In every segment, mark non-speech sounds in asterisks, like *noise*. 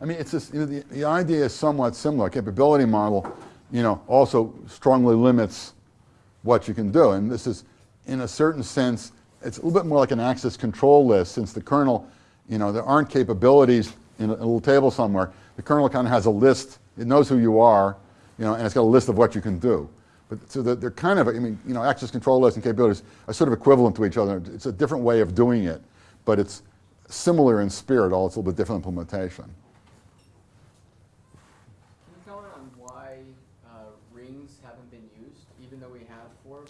I mean, it's just, you know, the, the idea is somewhat similar. Capability model, you know, also strongly limits what you can do. And this is, in a certain sense, it's a little bit more like an access control list since the kernel, you know, there aren't capabilities in a, a little table somewhere. The kernel kind of has a list, it knows who you are, you know, and it's got a list of what you can do. But so they're kind of, I mean, you know, access control lists and capabilities are sort of equivalent to each other. It's a different way of doing it, but it's similar in spirit, all it's a little bit different implementation. Can you comment on why uh, rings haven't been used, even though we have four?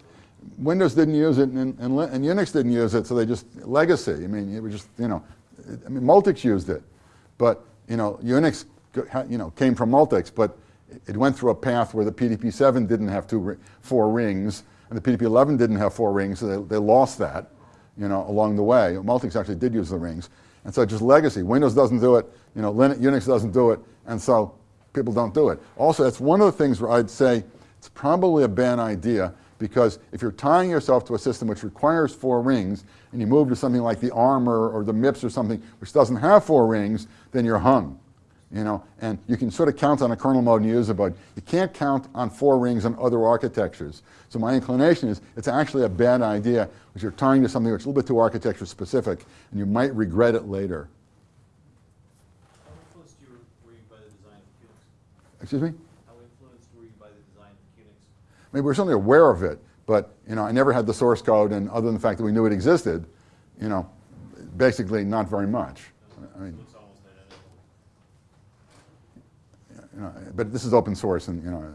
Windows didn't use it, and, and, and, Unix didn't use it, so they just, legacy. I mean, it was just, you know, I mean, Multics used it, but, you know, Unix, you know, came from Multics, but it went through a path where the PDP-7 didn't have two, four rings, and the PDP-11 didn't have four rings, so they, they lost that, you know, along the way. Multics actually did use the rings. And so just legacy. Windows doesn't do it, you know, Linux, Unix doesn't do it, and so people don't do it. Also, that's one of the things where I'd say it's probably a bad idea because if you're tying yourself to a system which requires four rings and you move to something like the ARM or, the MIPS or something which doesn't have four rings, then you're hung you know, and you can sort of count on a kernel mode and use it, but you can't count on four rings on other architectures. So my inclination is it's actually a bad idea because you're tying to something that's a little bit too architecture specific, and you might regret it later. How influenced you were you by the design of QNX? Excuse me? How influenced were you by the design of QNX? Mean, we were certainly aware of it, but you know, I never had the source code, and other than the fact that we knew it existed, you know, basically not very much. I mean, you know, but this is open source and, you know,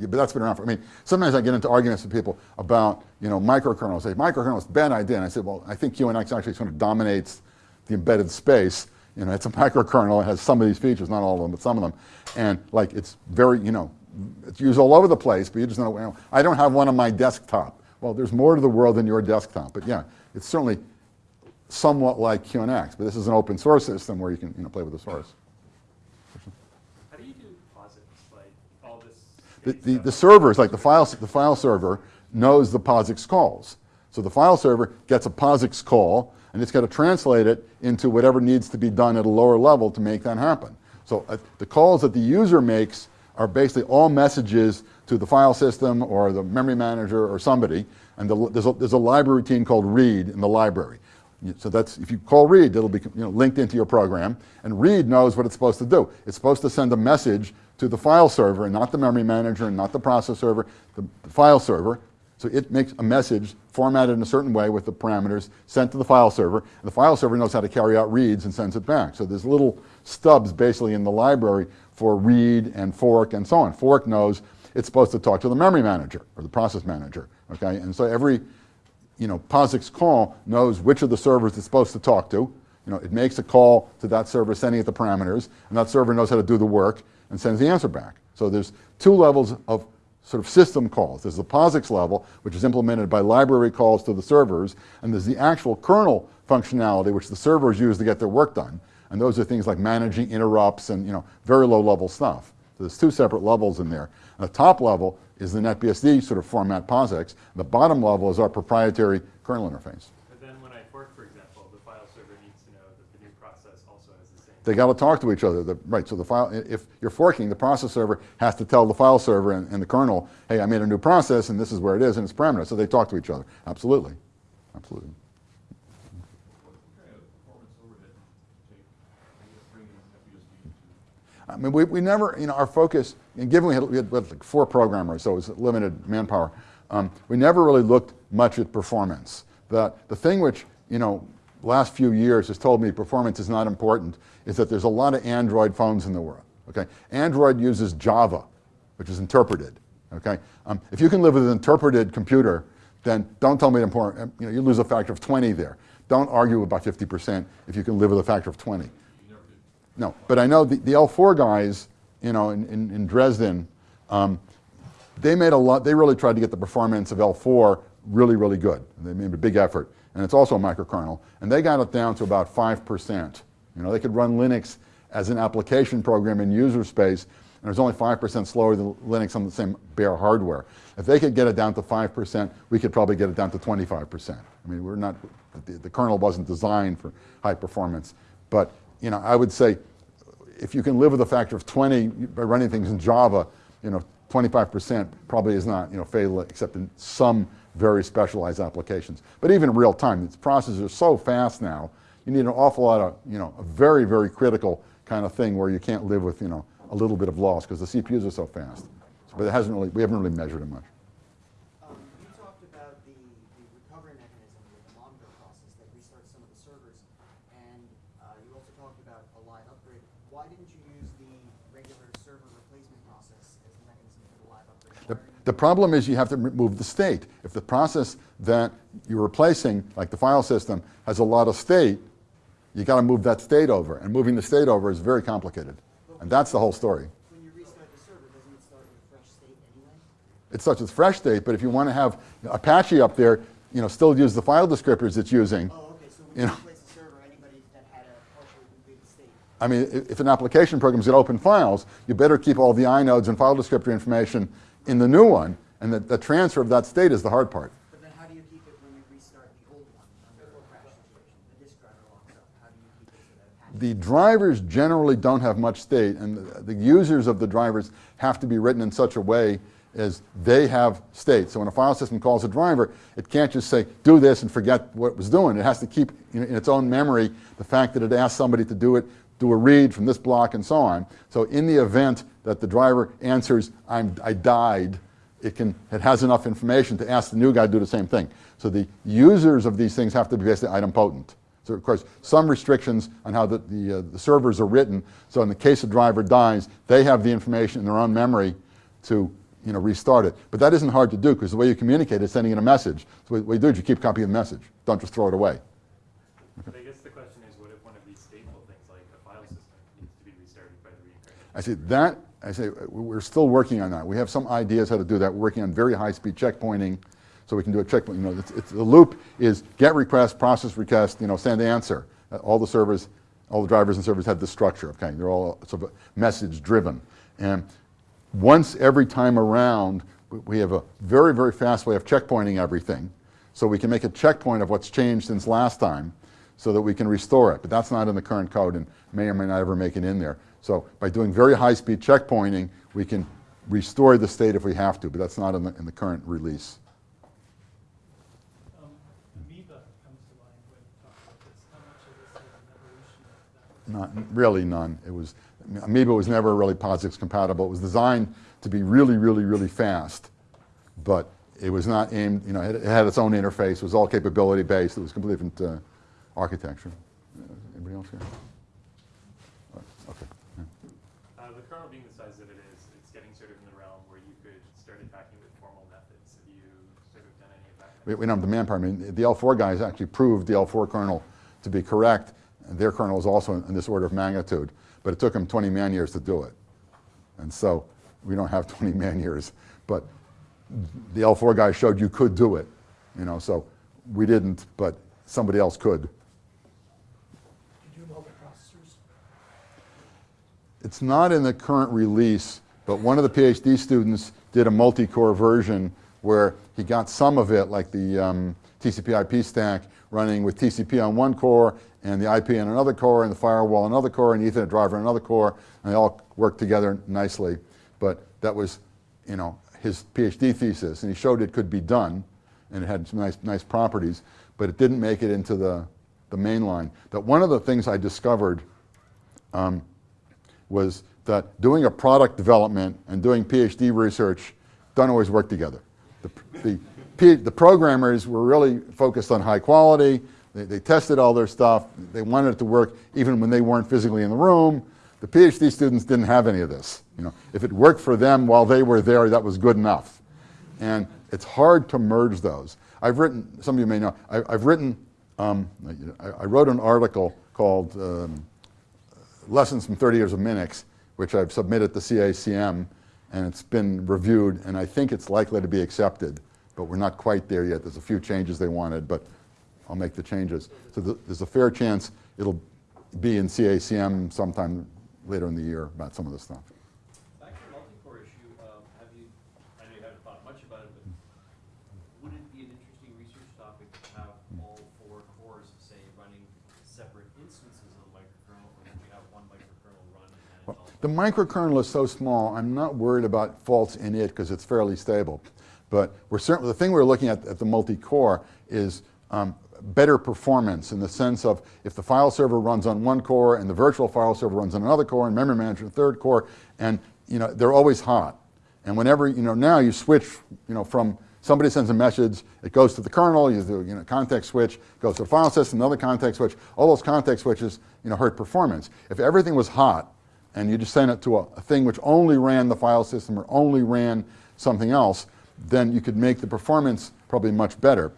but that's been around for, I mean, sometimes I get into arguments with people about, you know, microkernels. They say, microkernel is a bad idea. And I said, well, I think QNX actually sort of dominates the embedded space. You know, it's a microkernel. It has some of these features, not all of them, but some of them. And like, it's very, you know, it's used all over the place, but you just know, know, I don't have one on my desktop. Well, there's more to the world than your desktop. But yeah, it's certainly somewhat like QNX, but this is an open source system where you can, you know, play with the source. How do you do POSIX, like all this? The, the, the servers, like the file, the file server, knows the POSIX calls. So the file server gets a POSIX call, and it's got to translate it into whatever needs to be done at a lower level to make that happen. So uh, the calls that the user makes are basically all messages to the file system or the memory manager or somebody, and the, there's, a, there's a library routine called read in the library. So that's, if you call read, it'll be you know, linked into your program, and read knows what it's supposed to do. It's supposed to send a message to the file server, and not the memory manager, and not the process server, the, the file server. So it makes a message formatted in a certain way with the parameters sent to the file server, and the file server knows how to carry out reads and sends it back. So there's little stubs basically in the library for read and fork and so on. Fork knows it's supposed to talk to the memory manager or the process manager, okay? And so every you know, POSIX call knows which of the servers it's supposed to talk to. You know, it makes a call to that server sending it the parameters, and that server knows how to do the work, and sends the answer back. So there's two levels of sort of system calls. There's the POSIX level, which is implemented by library calls to the servers, and there's the actual kernel functionality, which the servers use to get their work done. And those are things like managing interrupts and you know, very low level stuff. So there's two separate levels in there. The top level is the NetBSD sort of format POSIX. The bottom level is our proprietary kernel interface. But then when I fork, for example, the file server needs to know that the new process also has the same. They got to talk to each other, the, right? So the file, if you're forking, the process server has to tell the file server and, and, the kernel, hey, I made a new process and this is where it is and its parameters. So they talk to each other. Absolutely, absolutely. I mean, we, we never, you know, our focus, and given we had, we had like four programmers, so it was limited manpower, um, we never really looked much at performance. The, the thing which, you know, last few years has told me performance is not important is that there's a lot of Android phones in the world. Okay, Android uses Java, which is interpreted. Okay, um, if you can live with an interpreted computer, then don't tell me it's important. You know, you lose a factor of 20 there. Don't argue about 50% if you can live with a factor of 20. No, but I know the, the L4 guys, you know, in, in, in Dresden, um, they made a lot, they really tried to get the performance of L4 really, really good. They made a big effort and it's also a microkernel, and they got it down to about 5%. You know, they could run Linux as an application program in user space, and it was only 5% slower than Linux on the same bare hardware. If they could get it down to 5%, we could probably get it down to 25%. I mean, we're not, the, the kernel wasn't designed for high performance. But, you know, I would say if you can live with a factor of 20 by running things in Java, you know, 25% probably is not, you know, fatal except in some very specialized applications. But even in real time, these processes are so fast now, you need an awful lot of, you know, a very, very critical kind of thing where you can't live with, you know, a little bit of loss because the CPUs are so fast. But it hasn't really, we haven't really measured it much. Um, you talked about the, the recovery mechanism with the Mongo process that restarts some of the servers, and uh, you also talked about a live upgrade. Why didn't you use the regular server replacement process as the mechanism for the live upgrade? The, Why are you- the problem is you have to remove the state. If the process that you're replacing, like the file system, has a lot of state, you got to move that state over. And moving the state over is very complicated. And that's the whole story. When you restart the server, doesn't it start with fresh state anyway? It's such as fresh state, but if you want to have Apache up there, you know, still use the file descriptors it's using. Oh, okay, so You when you know. replace the server, anybody that had a partially state. I mean, if an application program is going to open files, you better keep all the inodes and file descriptor information in the new one, and the, the transfer of that state is the hard part. But then how do you keep it when you restart the old one under a crash situation? The disk driver locks up. How do you keep it so that? The drivers generally don't have much state, and the, the users of the drivers have to be written in such a way as they have state. So when a file system calls a driver, it can't just say, do this and forget what it was doing. It has to keep in, in its own memory the fact that it asked somebody to do it, do a read from this block and so on. So in the event that the driver answers, I'm, I died, it, can, it has enough information to ask the new guy to do the same thing. So the users of these things have to be basically idempotent. So of course, some restrictions on how the, the, uh, the servers are written. So in the case a driver dies, they have the information in their own memory to you know, restart it. But that isn't hard to do because the way you communicate is sending in a message. So what you do is you keep copying the message. Don't just throw it away. But I guess the question is, what if one of these stateful things, like a file system, needs to be restarted by the reincarnation? I say that, I say we're still working on that. We have some ideas how to do that. We're working on very high-speed checkpointing, so we can do a checkpoint. You know, it's, it's, the loop is get request, process request, you know, send answer. Uh, all the servers, all the drivers and servers have this structure. Okay, they're all sort of message-driven, and once every time around, we- we have a very, very fast way of checkpointing everything. So we can make a checkpoint of what's changed since last time so that we can restore it. But that's not in the current code and may or may not ever make it in there. So by doing very high-speed checkpointing, we can restore the state if we have to, but that's not in the, in the current release. Um, Amoeba comes to mind when you talk about this. How much of this is an evolution of that? Not, really none. It was, Amoeba was never really POSIX compatible. It was designed to be really, really, really fast, but it was not aimed, you know, it, it had its own interface. It was all capability based. It was completely different uh, architecture. Anybody else here? Uh, Okay. yeah. Uh, the kernel being the size that it is, it's getting sort of in the realm where you could start attacking with formal methods. Have you sort of done any of that? We, we don't have the manpower. I mean, the L4 guys actually proved the L4 kernel to be correct. And their kernel is also in, in this order of magnitude, but it took them 20 man years to do it. And so we don't have *laughs* 20 man years, but the L4 guys showed you could do it, you know, so we didn't, but somebody else could. Did you do multiprocessors? It's not in the current release, but one of the PhD students did a multi-core version where he got some of it, like the um, TCP IP stack, running with TCP on one core and the IP on another core and the firewall on another core and the Ethernet driver on another core, and they all worked together nicely. But that was, you know, his PhD thesis, and he showed it could be done, and it had some nice, nice properties, but it didn't make it into the, the main line. That one of the things I discovered um, was that doing a product development and doing PhD research don't always work together. The, the, P- the programmers were really focused on high quality. They, they tested all their stuff. They wanted it to work even when they weren't physically in the room. The PhD students didn't have any of this. You know, if it worked for them while they were there, that was good enough. And it's hard to merge those. I've written, some of you may know, I, I've written, um, I, I wrote an article called um, Lessons from 30 Years of Minix, which I've submitted to CACM, and it's been reviewed, and I think it's likely to be accepted, but we're not quite there yet. There's a few changes they wanted, but I'll make the changes. So th- there's a fair chance it'll be in CACM sometime later in the year about some of this stuff. Back to the multi-core issue, um, have you, I know you haven't thought much about it, but would it be an interesting research topic to have all four cores, say, running separate instances of the microkernel, or would you have one microkernel run and The microkernel is so small, I'm not worried about faults in it because it's fairly stable. But we're certainly, the thing we're looking at at the multi-core is um, better performance in the sense of if the file server runs on one core and the virtual file server runs on another core and memory manager third core, and you know, they're always hot. And whenever, you know, now you switch, you know, from somebody sends a message, it goes to the kernel, you do, you know, context switch, goes to the file system, another context switch. All those context switches, you know, hurt performance. If everything was hot and you just send it to a, a thing which only ran the file system or only ran something else, then you could make the performance probably much better.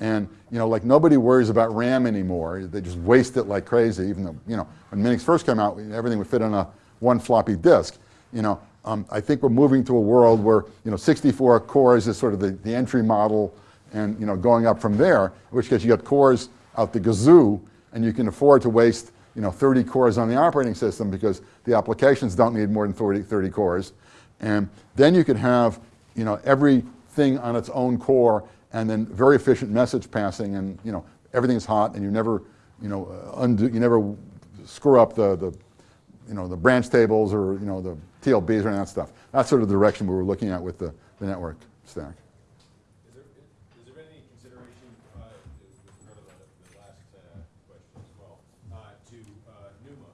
And you know, like nobody worries about RAM anymore. They just waste it like crazy. Even though you know, when Minix first came out, everything would fit on a one floppy disk. You know, um, I think we're moving to a world where you know, 64 cores is sort of the, the entry model, and you know, going up from there. In which case, you got cores out the gazoo, and you can afford to waste you know, 30 cores on the operating system because the applications don't need more than 30, 30 cores. And then you could have you know, everything on its own core and then very efficient message passing and you know, everything's hot and you never, you know, uh, undo, you never screw up the, the, you know, the branch tables or you know, the TLBs or that stuff. That's sort of the direction we were looking at with the, the network stack. Is there, has there been any consideration, uh, with regard to the, the last, uh, question as well, uh, to, uh, NUMA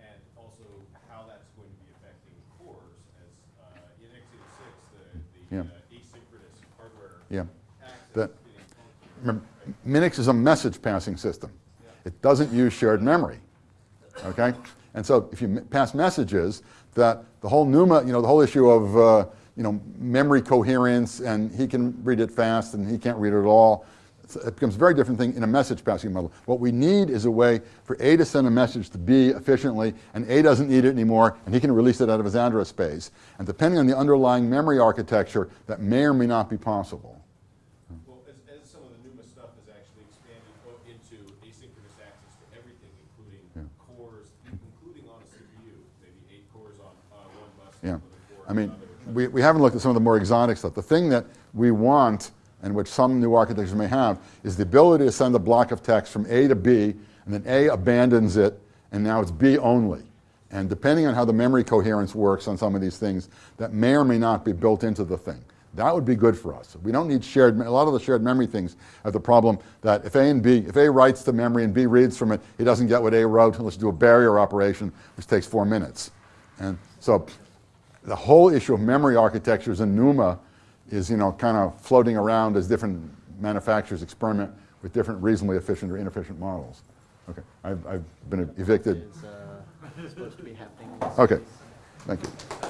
and also how that's going to be affecting cores as, uh, in x86, the, the, Yeah. uh, asynchronous hardware Yeah. That-? Minix is a message passing system. It doesn't use shared memory. Okay? And so if you pass messages, that the whole NUMA, you know, the whole issue of, uh, you know, memory coherence and he can read it fast and he can't read it at all, it becomes a very different thing in a message passing model. What we need is a way for A to send a message to B efficiently and A doesn't need it anymore and he can release it out of his address space. And depending on the underlying memory architecture, that may or may not be possible. Well, as, as some of the NUMA stuff has actually expanded o- into asynchronous access to everything, including cores, including on a CPU, maybe eight cores on, uh, one bus. Yeah. I mean, we, we haven't looked at some of the more exotic stuff. The thing that we want, and which some new architectures may have, is the ability to send a block of text from A to B, and then A abandons it, and now it's B only. And depending on how the memory coherence works on some of these things, that may or may not be built into the thing. That would be good for us. We don't need shared, a lot of the shared memory things have the problem that if A and B, if A writes to memory and B reads from it, he doesn't get what A wrote unless you do a barrier operation, which takes four minutes. And so the whole issue of memory architectures in NUMA is, you know, kind of floating around as different manufacturers experiment with different reasonably efficient or inefficient models. Okay, I've, I've been evicted. Is, uh, supposed to be happening Okay, thank you.